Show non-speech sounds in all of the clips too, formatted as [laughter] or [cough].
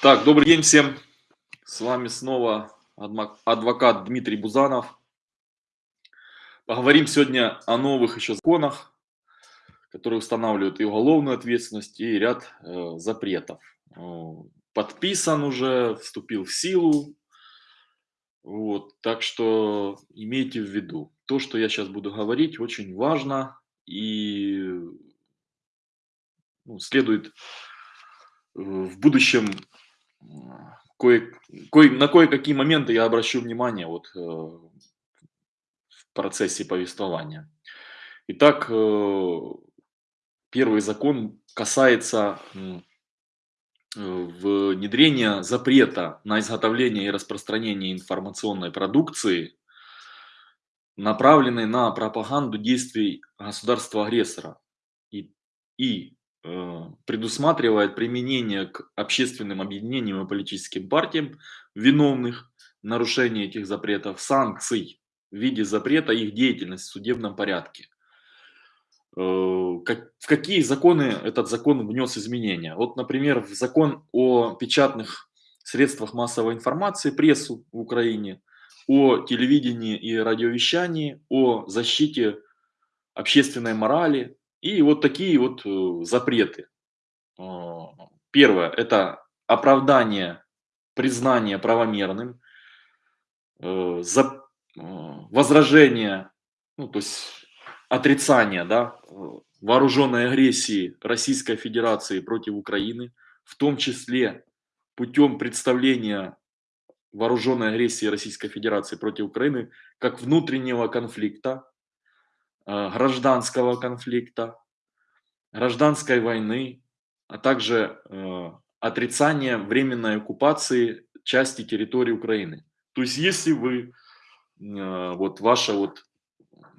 Так, добрый день всем. С вами снова адвокат Дмитрий Бузанов. Поговорим сегодня о новых еще законах, которые устанавливают и уголовную ответственность, и ряд э, запретов. Подписан уже, вступил в силу. Вот, так что имейте в виду, то, что я сейчас буду говорить, очень важно и ну, следует э, в будущем кое, кое, на кое-какие моменты я обращу внимание вот, э, в процессе повествования. Итак, э, первый закон касается э, внедрения запрета на изготовление и распространение информационной продукции, направленной на пропаганду действий государства-агрессора и, и предусматривает применение к общественным объединениям и политическим партиям, виновных в нарушении этих запретов, санкций в виде запрета их деятельности в судебном порядке. Э, в какие законы этот закон внес изменения? Вот, например, в закон о печатных средствах массовой информации, прессу в Украине, о телевидении и радиовещании, о защите общественной морали, и вот такие вот э, запреты. А, первое– это оправдание, признание правомерным, э, э, возражение, ну, то есть отрицание да, вооруженной агрессии Российской Федерации против Украины, в том числе путем представления вооруженной агрессии Российской Федерации против Украины как внутреннего конфликта, Э, гражданского конфликта, гражданской войны, а также э, отрицание временной оккупации части территории Украины. То есть если вы, э, вот ваша вот,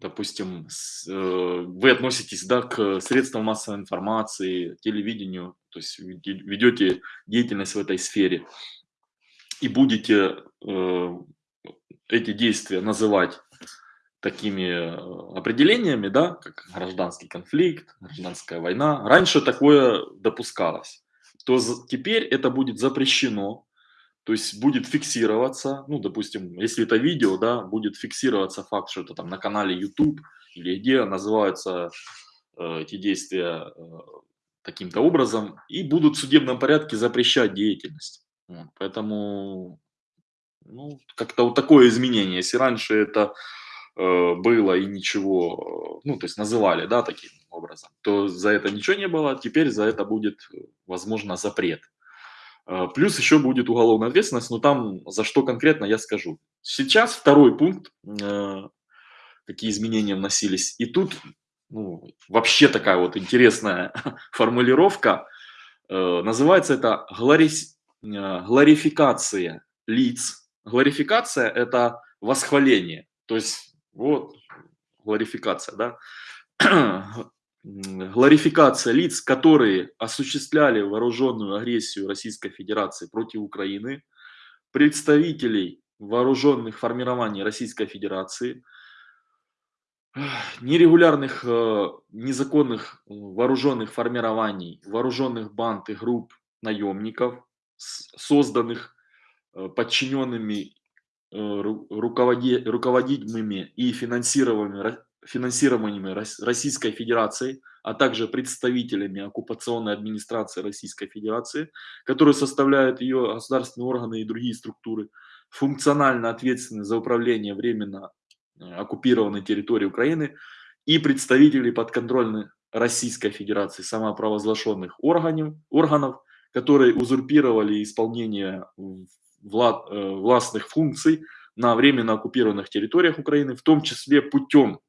допустим, вы относитесь да, к средствам массовой информации, телевидению, то есть ведете деятельность в этой сфере и будете эти действия называть такими э, определениями, да, как гражданский конфликт, гражданская война. Раньше такое допускалось. То теперь это будет запрещено, то есть будет фиксироваться, ну, допустим, если это видео, да, будет фиксироваться факт, что это там на канале YouTube или где называются э, эти действия э, таким-то образом, и будут в судебном порядке запрещать деятельность. Вот, поэтому, ну, как-то вот такое изменение. Если раньше это было и ничего, ну, то есть называли, да, таким образом, то за это ничего не было, теперь за это будет, возможно, запрет. Э, плюс еще будет уголовная ответственность, но там за что конкретно я скажу. Сейчас второй пункт, э, какие изменения вносились. И тут ну, вообще такая вот интересная [laughs] формулировка. Называется это глорис, глорификация лиц. Глорификация – это восхваление. То есть вот, гларификация, да? Гларификация лиц, которые осуществляли вооруженную агрессию Российской Федерации против Украины, представителей вооруженных формирований Российской Федерации, нерегулярных, э, незаконных вооруженных формирований, вооруженных банд и групп наемников, созданных э, подчиненными Э, руководи, руководимыми и финансируемыми, финансируемыми Российской Федерацией, а также представителями оккупационной администрации Российской Федерации, которые составляют ее государственные органы и другие структуры, функционально ответственны за управление временно э, оккупированной территорией Украины и представители подконтрольных Российской Федерации самопровозглашенных органов, органов, которые узурпировали исполнение влад, э, властных функций на временно оккупированных территориях Украины, в том числе путем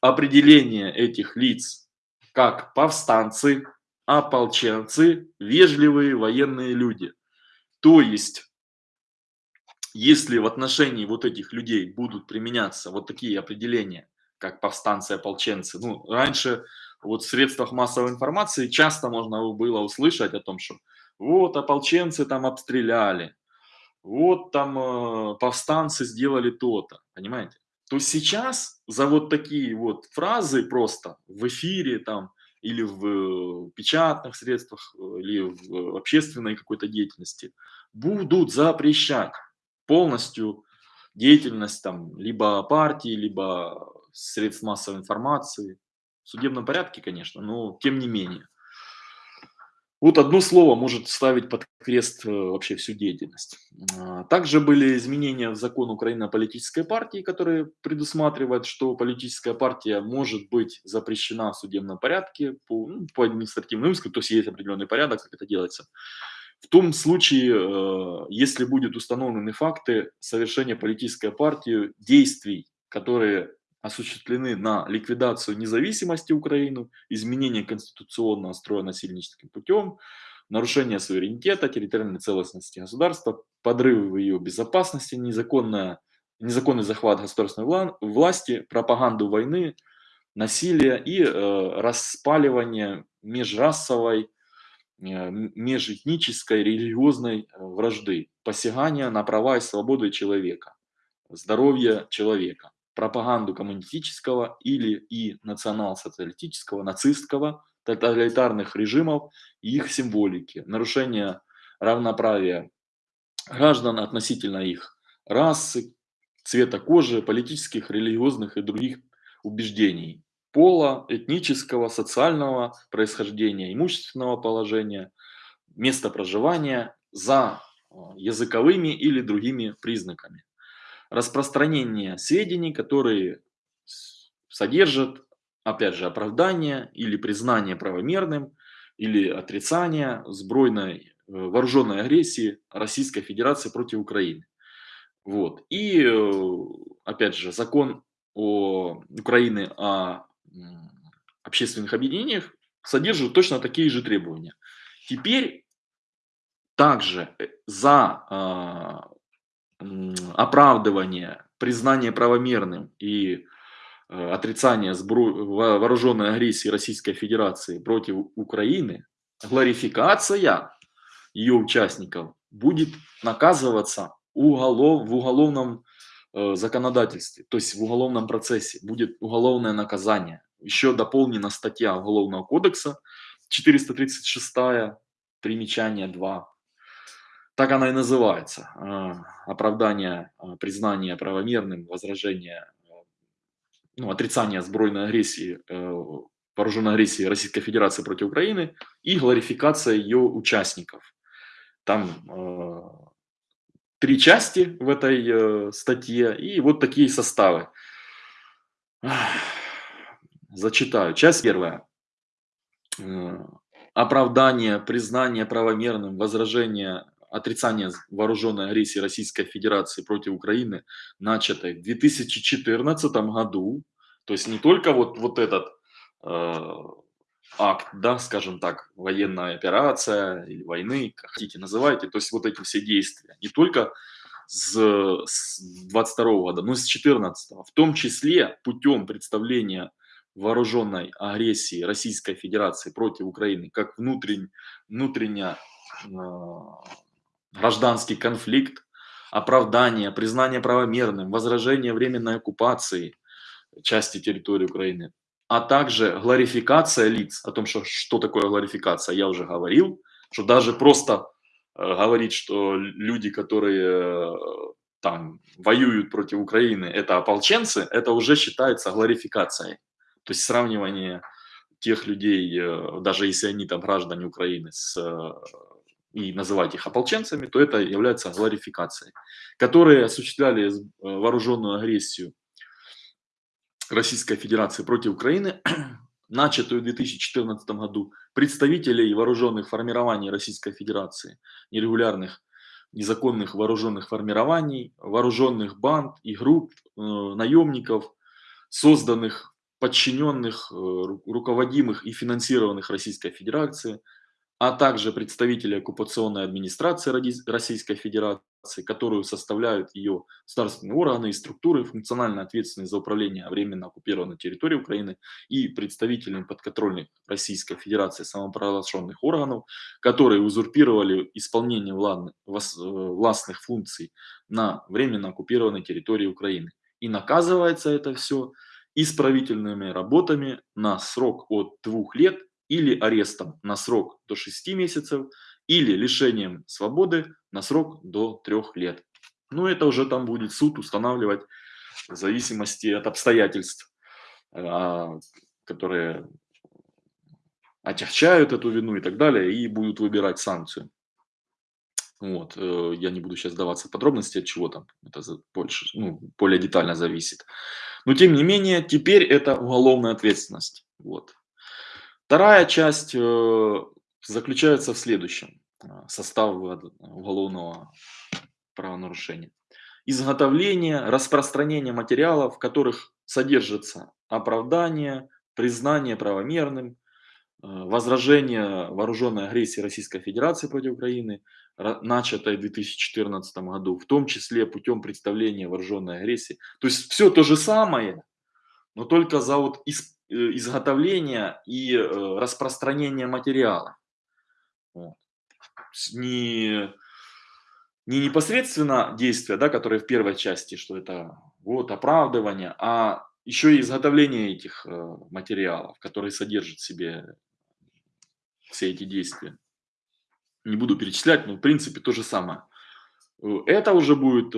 определения этих лиц как повстанцы, ополченцы, вежливые военные люди. То есть, если в отношении вот этих людей будут применяться вот такие определения, как повстанцы, ополченцы, ну, раньше вот в средствах массовой информации часто можно было услышать о том, что вот ополченцы там обстреляли, вот там э, повстанцы сделали то-то, понимаете? То сейчас за вот такие вот фразы просто в эфире там или в печатных средствах, или в общественной какой-то деятельности, будут запрещать полностью деятельность там либо партии, либо средств массовой информации. В судебном порядке, конечно, но тем не менее. Вот одно слово может ставить под крест э, вообще всю деятельность. А, также были изменения в закон Украины о политической партии, которые предусматривают, что политическая партия может быть запрещена в судебном порядке по, ну, по административному иску, то есть есть определенный порядок, как это делается. В том случае, э, если будут установлены факты совершения политической партии действий, которые осуществлены на ликвидацию независимости Украины, изменение конституционного строя насильническим путем, нарушение суверенитета, территориальной целостности государства, подрыв ее безопасности, незаконная, незаконный захват государственной власти, пропаганду войны, насилие и э, распаливание межрасовой, э, межэтнической, религиозной э, вражды, посягания на права и свободы человека, здоровье человека пропаганду коммунистического или и национал-социалистического, нацистского, тоталитарных режимов и их символики, нарушение равноправия граждан относительно их расы, цвета кожи, политических, религиозных и других убеждений, пола, этнического, социального происхождения, имущественного положения, места проживания за э, языковыми или другими признаками распространение сведений, которые содержат, опять же, оправдание или признание правомерным, или отрицание сбройной э, вооруженной агрессии Российской Федерации против Украины. Вот. И, э, опять же, закон о Украины о общественных объединениях содержит точно такие же требования. Теперь также э, за а, оправдывание, признание правомерным и э, отрицание вооруженной агрессии Российской Федерации против Украины, гларификация ее участников будет наказываться уголов, в уголовном э, законодательстве, то есть в уголовном процессе будет уголовное наказание. Еще дополнена статья Уголовного кодекса 436, примечание 2, так она и называется. А, оправдание, а, признание правомерным, возражение, ну, отрицание сбройной агрессии, э, вооруженной агрессии Российской Федерации против Украины и гларификация ее участников. Там э, три части в этой э, статье и вот такие составы. Зачитаю. Часть первая. Оправдание, признание правомерным, возражение отрицание вооруженной агрессии Российской Федерации против Украины, начатой в 2014 году, то есть не только вот, вот этот э, акт, да, скажем так, военная операция или войны, как хотите называйте, то есть вот эти все действия, не только с, с 22 года, но и с 14 в том числе путем представления вооруженной агрессии Российской Федерации против Украины как внутрень, внутренне э, гражданский конфликт, оправдание, признание правомерным, возражение временной оккупации части территории Украины, а также гларификация лиц, о том, что, что такое гларификация, я уже говорил, что даже просто э, говорить, что люди, которые э, там воюют против Украины, это ополченцы, это уже считается гларификацией. То есть сравнивание тех людей, э, даже если они там граждане Украины, с э, и называть их ополченцами, то это является гларификацией, которые осуществляли э, вооруженную агрессию Российской Федерации против Украины, [clears throat] начатую в 2014 году. Представителей вооруженных формирований Российской Федерации, нерегулярных, незаконных вооруженных формирований, вооруженных банд и групп, э, наемников, созданных, подчиненных, э, руководимых и финансированных Российской Федерацией, а также представители оккупационной администрации Российской Федерации, которую составляют ее государственные органы и структуры, функционально ответственные за управление временно оккупированной территорией Украины и представители подконтрольных Российской Федерации самопровозглашенных органов, которые узурпировали исполнение властных функций на временно оккупированной территории Украины. И наказывается это все исправительными работами на срок от двух лет или арестом на срок до 6 месяцев, или лишением свободы на срок до 3 лет. Ну, это уже там будет суд устанавливать в зависимости от обстоятельств, а, которые отягчают эту вину и так далее, и будут выбирать санкцию. Вот, э, я не буду сейчас даваться подробности, от чего там это больше, ну, более детально зависит. Но тем не менее, теперь это уголовная ответственность. Вот. Вторая часть э, заключается в следующем. Э, состав уголовного правонарушения. Изготовление, распространение материалов, в которых содержится оправдание, признание правомерным, возражение вооруженной агрессии Российской Федерации против Украины, начатой в 2014 году, в том числе путем представления вооруженной агрессии. То есть все то же самое, но только за вот э, изготовление и э, распространение материала. Вот. Не, не непосредственно действия, да, которые в первой части, что это вот оправдывание, а еще и изготовление этих э, материалов, которые содержат в себе все эти действия не буду перечислять, но в принципе то же самое. Это уже будет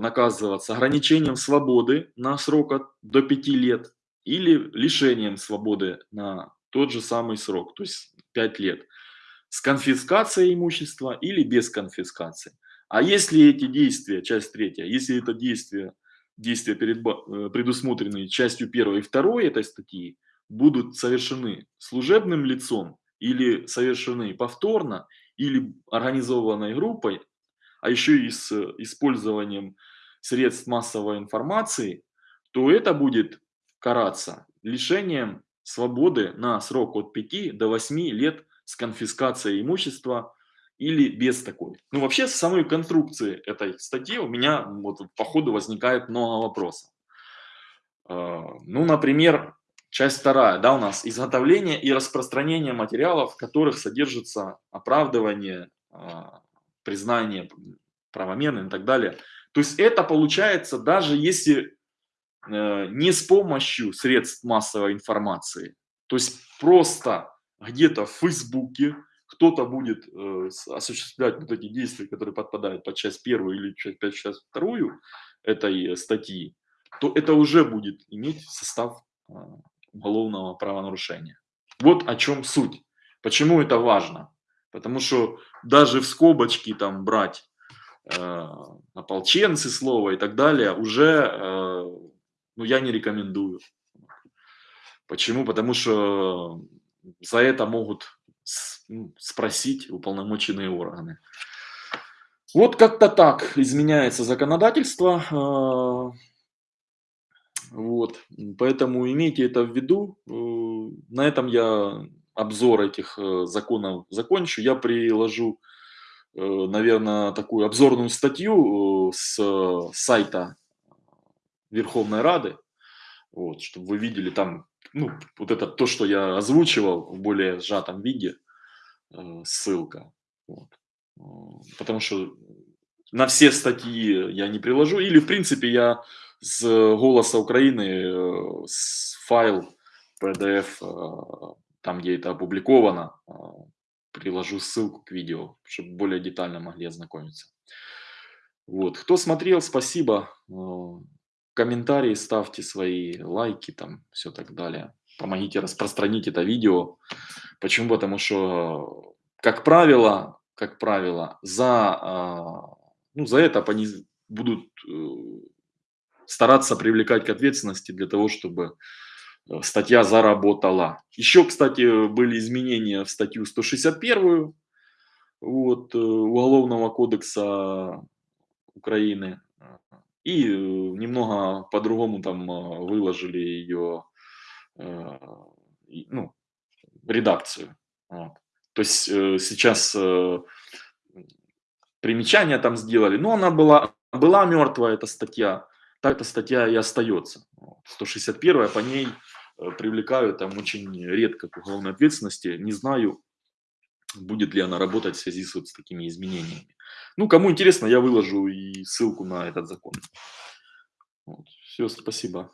наказываться ограничением свободы на срок от, до 5 лет или лишением свободы на тот же самый срок, то есть 5 лет, с конфискацией имущества или без конфискации. А если эти действия, часть третья, если это действия, действия э, предусмотренные частью первой и второй этой статьи, будут совершены служебным лицом или совершены повторно, или организованной группой, а еще и с использованием средств массовой информации, то это будет караться лишением свободы на срок от 5 до 8 лет с конфискацией имущества или без такой. Ну вообще с самой конструкции этой статьи у меня вот по ходу возникает много вопросов. А, ну, например, Часть вторая, да, у нас изготовление и распространение материалов, в которых содержится оправдывание, а, признание правомерным и так далее. То есть это получается даже если э, не с помощью средств массовой информации, то есть просто где-то в Фейсбуке кто-то будет э, осуществлять вот эти действия, которые подпадают под часть первую или под часть вторую этой статьи, то это уже будет иметь состав а, уголовного правонарушения. Вот о чем суть. Почему это важно? Потому что даже в скобочки там брать э, ополченцы слово и так далее уже э, ну, я не рекомендую. Почему? Потому что за это могут спросить уполномоченные органы. Вот как-то так изменяется законодательство. Э, вот, поэтому имейте это в виду. Э, на этом я обзор этих э, законов закончу. Я приложу, э, наверное, такую обзорную статью с сайта Верховной Рады, вот, чтобы вы видели там, ну, вот это то, что я озвучивал в более сжатом виде, ссылка. Вот. Потому что на все статьи я не приложу, или в принципе я с «Голоса Украины» э, с файл PDF, э, там, где это опубликовано, э, приложу ссылку к видео, чтобы более детально могли ознакомиться. Вот. Кто смотрел, спасибо. Комментарии ставьте свои, лайки, там, все так далее. Помогите распространить это видео. Почему? Потому что, как правило, как правило, за, ну, за это они будут стараться привлекать к ответственности для того, чтобы э, статья заработала. Еще, кстати, были изменения в статью 161 вот, э, Уголовного кодекса Украины. И э, немного по-другому там выложили ее ну, редакцию. Вот. То есть сейчас примечания там сделали, но она была, была мертвая, эта статья так эта статья и остается. 161 по ней э, привлекают там очень редко к уголовной ответственности. Не знаю, будет ли она работать в связи с, вот, с такими изменениями. Ну, кому интересно, я выложу и ссылку на этот закон. Вот. Все, спасибо.